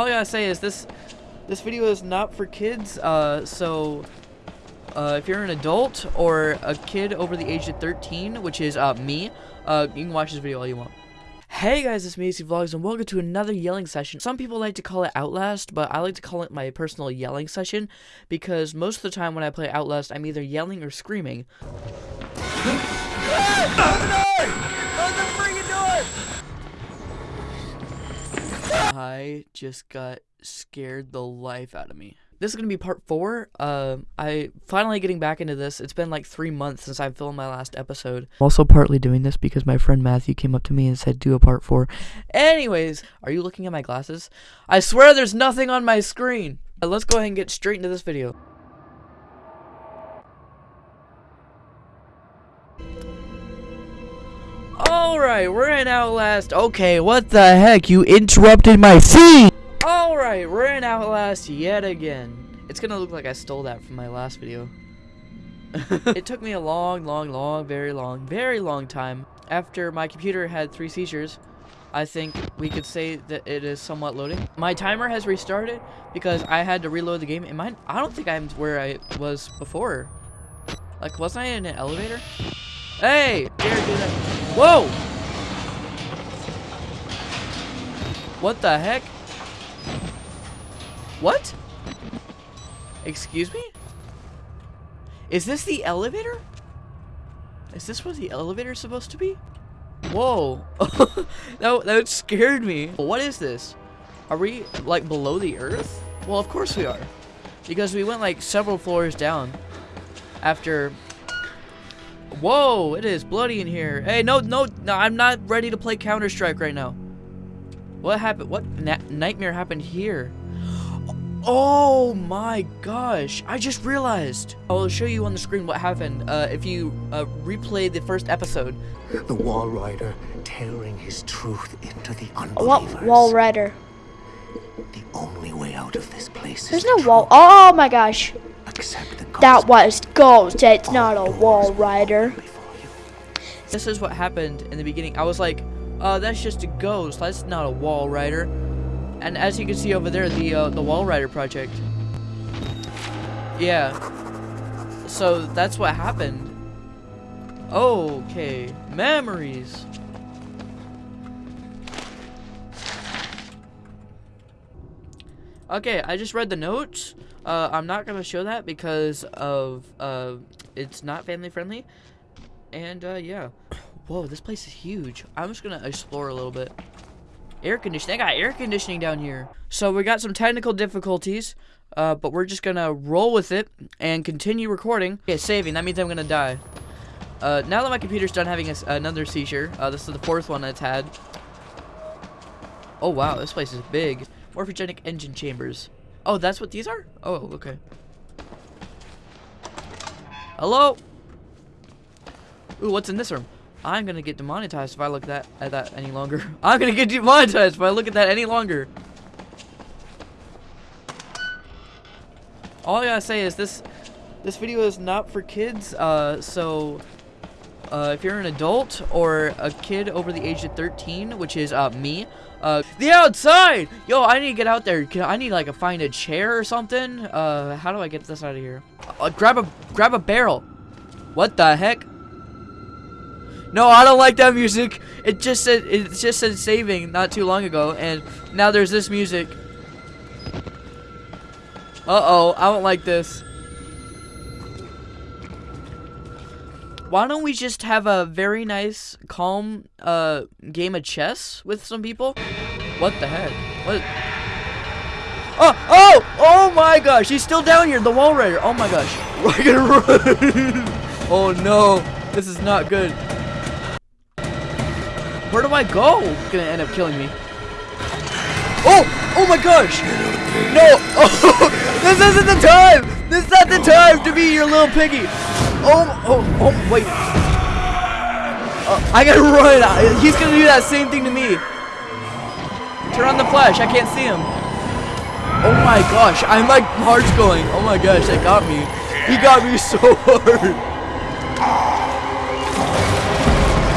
All I gotta say is this this video is not for kids, uh, so uh, if you're an adult or a kid over the age of 13, which is uh, me, uh, you can watch this video all you want. Hey guys, it's Macy Vlogs and welcome to another yelling session. Some people like to call it Outlast, but I like to call it my personal yelling session because most of the time when I play Outlast, I'm either yelling or screaming. I just got scared the life out of me. This is to be part four. Uh, I finally getting back into this. It's been like three months since I filmed my last episode. Also partly doing this because my friend Matthew came up to me and said do a part four. Anyways, are you looking at my glasses? I swear there's nothing on my screen. Uh, let's go ahead and get straight into this video. Alright, we're in Outlast. Okay, what the heck? You interrupted my scene! Alright, we're in Outlast yet again. It's gonna look like I stole that from my last video. it took me a long, long, long, very long, very long time. After my computer had three seizures, I think we could say that it is somewhat loading. My timer has restarted because I had to reload the game. Am I, I don't think I'm where I was before. Like, wasn't I in an elevator? Hey! Dare do that. Whoa! What the heck? What? Excuse me? Is this the elevator? Is this where the elevator is supposed to be? Whoa. that, that scared me. What is this? Are we, like, below the earth? Well, of course we are. Because we went, like, several floors down after Whoa, it is bloody in here. Hey, no, no, no, I'm not ready to play Counter-Strike right now. What happened? What na nightmare happened here? Oh my gosh, I just realized. I'll show you on the screen what happened uh, if you uh, replay the first episode. The Walrider tearing his truth into the unbelievers. What Walrider? The only way out of this place There's is no the wall. Oh my gosh. Accept the That was Ghost. It's not a Walrider. open before you. This is what happened in the beginning. I was like, uh, that's just a ghost. That's not a Walrider. And as you can see over there, the uh, the Walrider project. Yeah. So that's what happened. Okay, memories. Okay, I just read the notes. Uh, I'm not gonna show that because of uh, it's not family friendly. And uh, yeah. Whoa, this place is huge. I'm just gonna explore a little bit. Air conditioning. They got air conditioning down here. So we got some technical difficulties, uh, but we're just gonna roll with it and continue recording. Okay, saving. That means I'm gonna die. Uh, now that my computer's done having a another seizure, uh, this is the fourth one it's had. Oh wow, this place is big. Morphogenic engine chambers. Oh, that's what these are? Oh, okay. Hello? Ooh, what's in this room? I'm gonna get demonetized if I look that at that any longer. I'm gonna get demonetized if I look at that any longer. All I gotta say is this this video is not for kids, uh, so uh, if you're an adult or a kid over the age of 13, which is uh, me, uh, the outside! Yo, I need to get out there. I need like a find a chair or something. Uh, how do I get this out of here? Uh, grab a grab a barrel. What the heck? No, I don't like that music. It just said it just said saving not too long ago, and now there's this music. Uh oh, I don't like this. Why don't we just have a very nice, calm uh, game of chess with some people? What the heck? What? Oh, oh, oh my gosh, he's still down here, the Walrider. Oh my gosh. We're gonna run. oh no, this is not good. Where do I go? It's gonna end up killing me. Oh, oh my gosh. No, oh, this isn't the time. This is not the time to be your little piggy. Oh, oh, oh, wait. Uh, I gotta run. He's gonna do that same thing to me. Turn on the flash. I can't see him. Oh my gosh. I'm like heart's going. Oh my gosh, that got me. He got me so hard.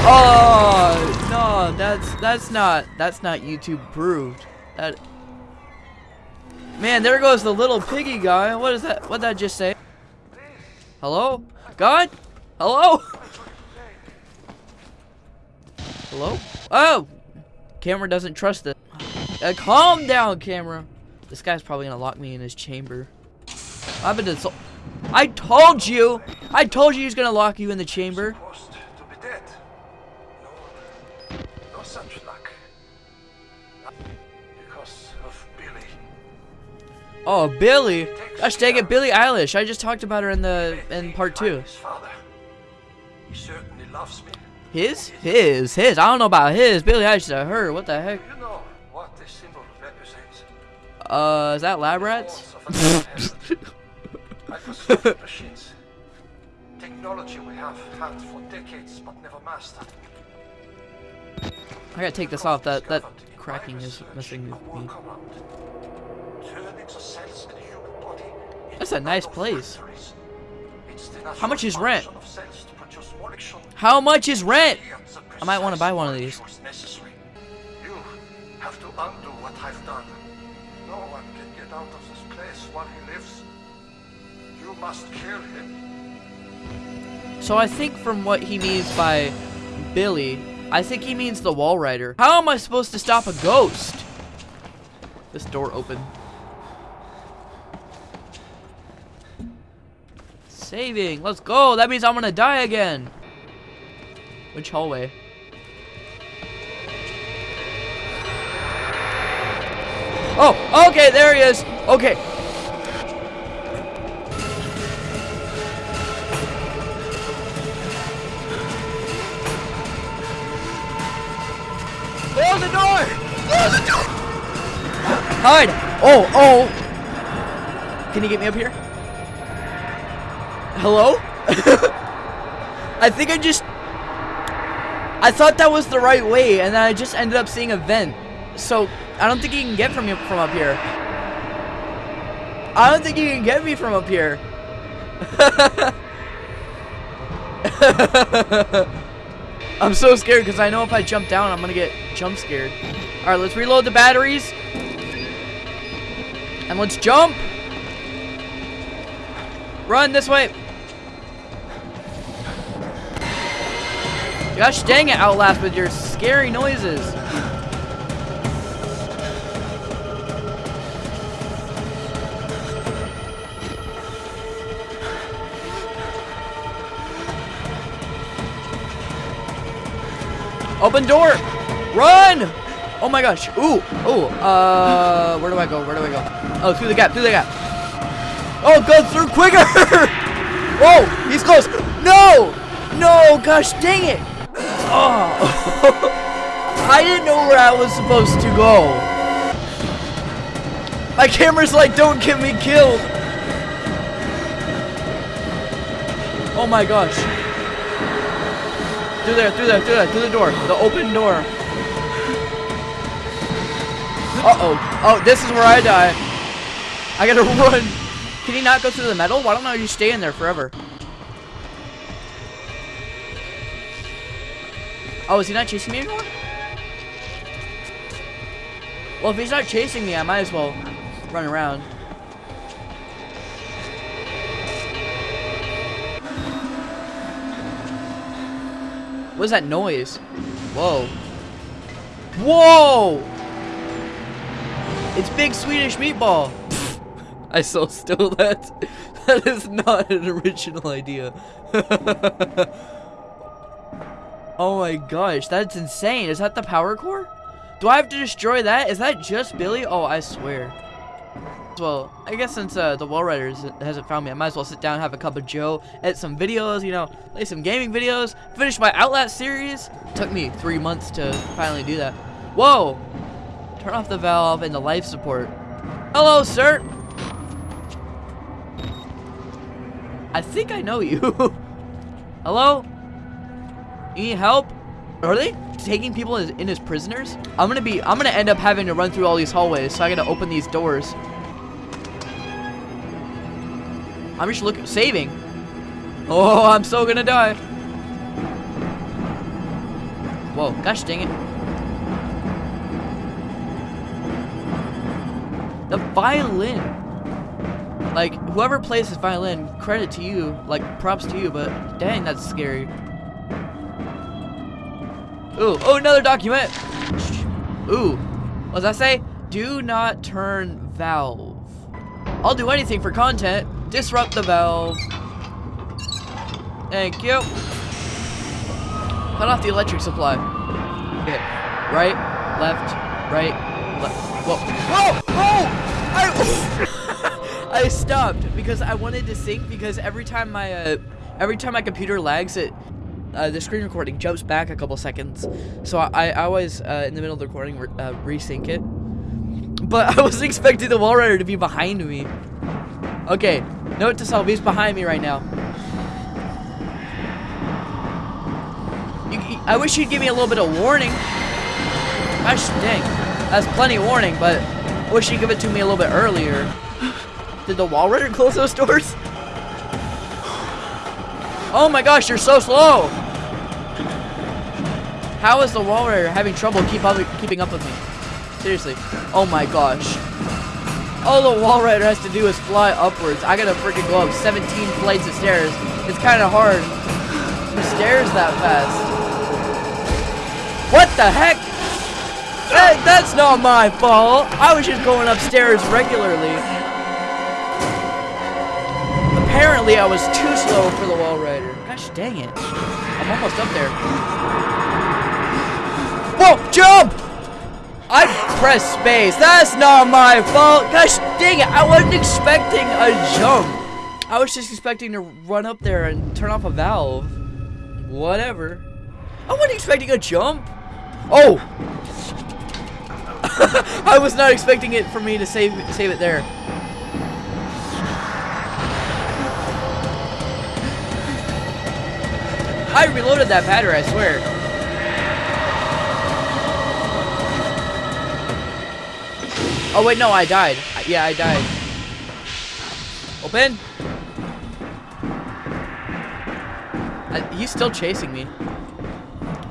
Oh no, that's that's not that's not YouTube proved. That Man, there goes the little piggy guy. What is that? What did that just say? Hello? God? Hello? Hello? Oh! Camera doesn't trust it. Uh, calm down, camera. This guy's probably gonna lock me in his chamber. I've been I told you! I told you he's gonna lock you in the chamber. Oh, Billy. Gosh dang it, Billie Eilish. I just talked about her in the in part two. His. He certainly loves me. His? His. His. I don't know about his. Billie Eilish to her. What the heck? You know what this symbol represents? Uh, is that lab rats? Technology we have had for decades but never mastered. I gotta take this off. That that cracking is messing with me. That's a nice place. How much is rent? How much is rent? I might wanna buy one of these. You have to undo what I've done. No one can get out of this place while he lives. You must kill him. So I think from what he means by Billy, I think he means the Walrider. How am I supposed to stop a ghost? This door open. Saving. Let's go. That means I'm gonna die again. Which hallway? Oh, okay, there he is. Okay. Close the door! Close the door! Hide! Oh, oh! Can you get me up here? Hello? I think I just... I thought that was the right way, and then I just ended up seeing a vent. So, I don't think you can get from, from up here. I don't think you can get me from up here. I'm so scared because I know if I jump down, I'm gonna get jump scared. All right, let's reload the batteries. And let's jump. Run this way. Gosh dang it, Outlast, with your scary noises. Open door! Run! Oh my gosh. Ooh, ooh. Uh, where do I go? Where do I go? Oh, through the gap, through the gap. Oh, go through quicker! Whoa, he's close. No! No, gosh dang it! Oh. I didn't know where I was supposed to go. My camera's like, don't get me killed. Oh my gosh. Through there, through there, through there, through the door. The open door. Uh-oh. Oh, this is where I die. I gotta run. Can he not go through the metal? Why don't I just stay in there forever? Oh, is he not chasing me anymore? Well, if he's not chasing me, I might as well run around. What is that noise? Whoa. Whoa! It's Big Swedish Meatball. I so still that. That is not an original idea. oh my gosh, that's insane. Is that the power core? Do I have to destroy that? Is that just Billy? Oh, I swear. Well, I guess since uh, the Wall Riders hasn't found me, I might as well sit down, have a cup of Joe, edit some videos, you know, play some gaming videos, finish my Outlast series. took me three months to finally do that. Whoa! Turn off the valve and the life support. Hello, sir! I think I know you. Hello? You need help? Are they taking people as, in as prisoners? I'm gonna be, I'm gonna end up having to run through all these hallways, so I gotta open these doors. I'm just looking, saving. Oh, I'm so gonna die. Whoa, gosh dang it. The violin. Like, whoever plays this violin, credit to you. Like, props to you, but dang, that's scary. Ooh, oh, another document. Ooh, what does that say? Do not turn valve. I'll do anything for content. Disrupt the valve. Thank you. Cut off the electric supply. Okay. Right, left, right, left. Whoa. Whoa! Whoa! I, I stopped because I wanted to sync because every time my uh, every time my computer lags it uh, the screen recording jumps back a couple seconds. So I, I always, uh, in the middle of the recording, re uh, resync it. But I wasn't expecting the Walrider to be behind me. Okay, note to self, he's behind me right now. You, I wish you'd give me a little bit of warning. Gosh dang, that's plenty of warning, but wish you'd give it to me a little bit earlier. Did the Walrider close those doors? Oh my gosh, you're so slow! How is the Walrider having trouble keep up, keeping up with me? Seriously. Oh my gosh. All the Walrider has to do is fly upwards. I gotta freaking go up 17 flights of stairs. It's kind of hard to stairs that fast. What the heck? Hey, that's not my fault. I was just going upstairs regularly. Apparently, I was too slow for the Walrider. Gosh dang it. I'm almost up there. Whoa, jump! I pressed space. That's not my fault. Gosh dang it. I wasn't expecting a jump. I was just expecting to run up there and turn off a valve. Whatever. I wasn't expecting a jump. Oh! I was not expecting it for me to save save it there. I reloaded that battery, I swear. Oh wait, no, I died. Yeah, I died. Open. I, he's still chasing me.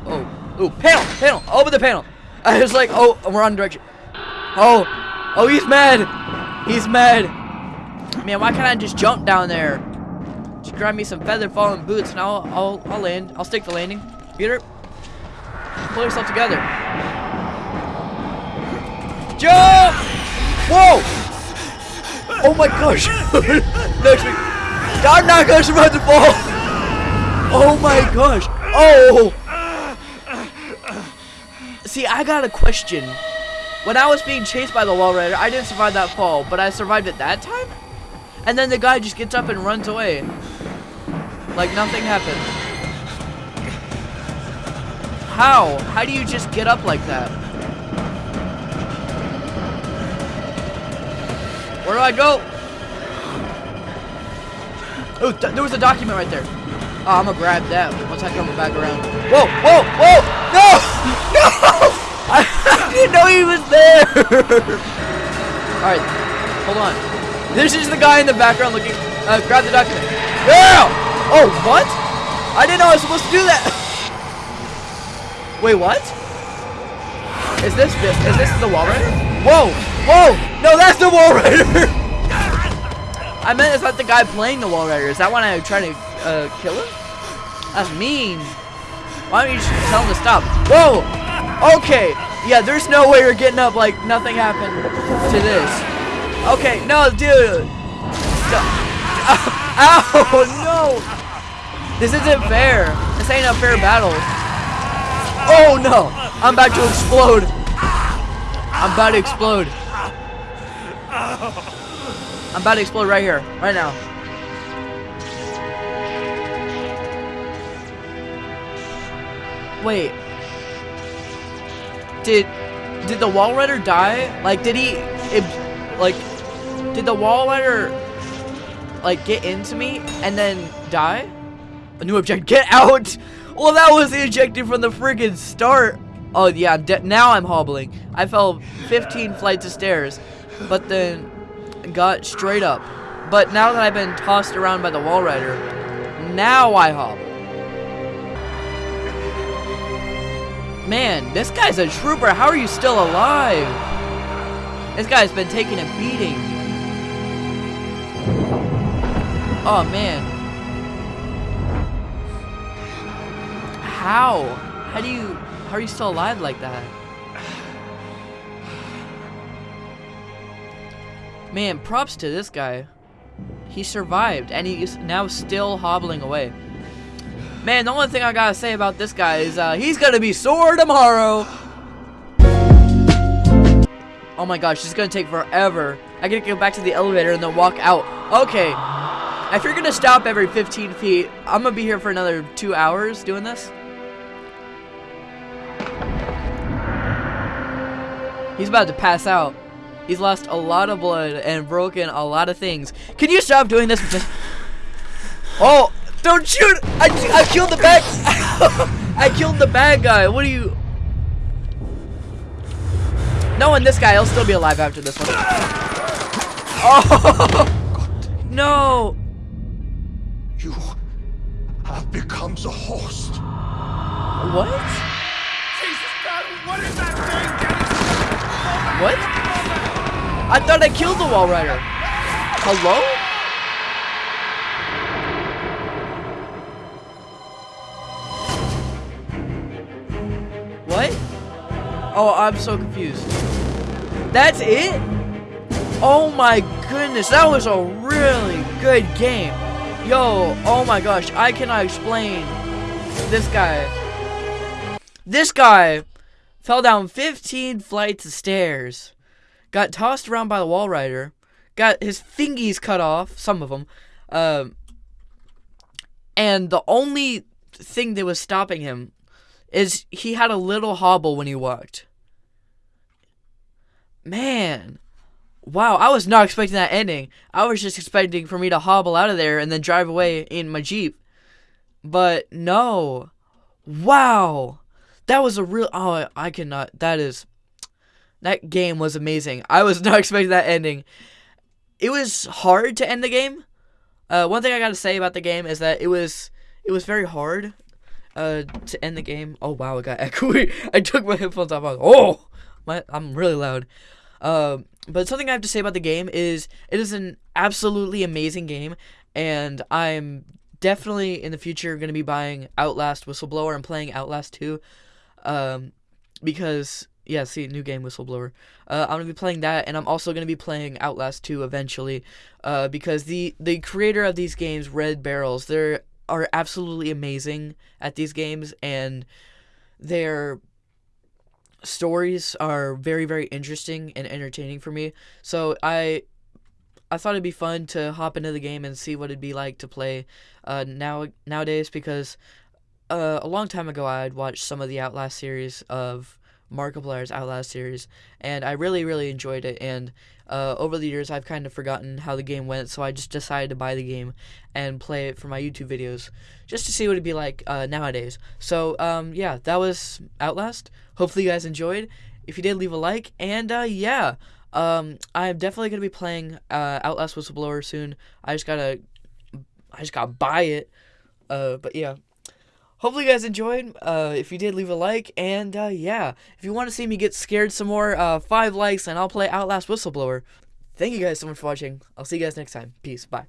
Oh, ooh, panel, panel, open the panel. I was like, oh, we're on direction. Oh, oh, he's mad. He's mad. Man, why can't I just jump down there? Just grab me some feather falling boots and I'll, I'll, I'll land. I'll stick the landing. Peter, pull yourself together. Jump! Whoa! Oh my gosh! Next week. I'm not gonna survive the fall! Oh my gosh! Oh! See, I got a question. When I was being chased by the Walrider, I didn't survive that fall, but I survived it that time? And then the guy just gets up and runs away. Like nothing happened. How? How do you just get up like that? Where do I go? Oh, th there was a document right there. Oh, I'm gonna grab that once I come back around. Whoa, whoa, whoa! No! No! I, didn't know he was there! Alright, hold on. This is the guy in the background looking. Uh, grab the document. Yeah! Oh, what? I didn't know I was supposed to do that. Wait, what? Is this is this the Walrider? Whoa! Whoa! No, that's the Walrider! I meant it's not the guy playing the Walrider. Is that when I try to uh, kill him? That's mean. Why don't you just tell him to stop? Whoa! Okay. Yeah, there's no way you're getting up like nothing happened to this. Okay, no, dude. No. Ow, no. This isn't fair. This ain't a fair battle. Oh, no. I'm about to explode. I'm about to explode. I'm about to explode right here, right now. Wait. Did did the Walrider die? Like, did he, it, like, did the Walrider, like, get into me and then die? A new object, get out! Well, that was objective from the friggin' start. Oh, yeah, now I'm hobbling. I fell 15 flights of stairs, but then got straight up. But now that I've been tossed around by the Walrider, now I hobble. Man, this guy's a trooper. How are you still alive? This guy's been taking a beating. Oh man. How? How do you how are you still alive like that? Man, props to this guy. He survived and he's now still hobbling away. Man, the only thing I gotta say about this guy is uh, he's gonna be sore tomorrow. Oh my gosh, this is gonna take forever. I gotta go back to the elevator and then walk out. Okay. If you're gonna stop every 15 feet, I'm gonna be here for another two hours doing this. He's about to pass out. He's lost a lot of blood and broken a lot of things. Can you stop doing this? Oh, don't shoot! I, I killed the bad. I killed the bad guy. What are you? Knowing this guy, he'll still be alive after this one. Oh no! You have become the host. What? Jesus God, what is that thing? What? I thought I killed the Walrider. Hello? What? Oh, I'm so confused. That's it? Oh my goodness, that was a really good game. Yo, oh my gosh, I cannot explain this guy. This guy fell down 15 flights of stairs, got tossed around by the Walrider, got his fingies cut off, some of them, um, and the only thing that was stopping him is he had a little hobble when he walked. Man, wow, I was not expecting that ending. I was just expecting for me to hobble out of there and then drive away in my Jeep. But no. Wow. That was a real oh I cannot that is that game was amazing. I was not expecting that ending. It was hard to end the game. Uh, one thing I gotta say about the game is that it was it was very hard uh, to end the game. Oh wow, it got echoey. I took my headphones off. I was, oh, my I'm really loud. Um, but something I have to say about the game is it is an absolutely amazing game, and I'm definitely in the future going to be buying Outlast Whistleblower and playing Outlast 2. Um, because yeah, see, new game Whistleblower. Uh, I'm gonna be playing that, and I'm also gonna be playing Outlast 2 eventually. Uh, because the the creator of these games, Red Barrels, they are absolutely amazing at these games, and their stories are very very interesting and entertaining for me. So I I thought it'd be fun to hop into the game and see what it'd be like to play uh, now nowadays because uh, a long time ago I'd watched some of the Outlast series of Markiplier's Outlast series, and I really really enjoyed it. And uh, over the years I've kind of forgotten how the game went, so I just decided to buy the game and play it for my YouTube videos just to see what it'd be like uh, nowadays. So um, yeah, that was Outlast. Hopefully you guys enjoyed. If you did, leave a like, and uh, yeah. Um, I'm definitely gonna be playing uh, Outlast Whistleblower soon. I just gotta, I just gotta buy it. Uh, but yeah. Hopefully you guys enjoyed. Uh, if you did, leave a like. And uh, yeah, if you want to see me get scared some more, uh, five likes, and I'll play Outlast Whistleblower. Thank you guys so much for watching. I'll see you guys next time. Peace. Bye.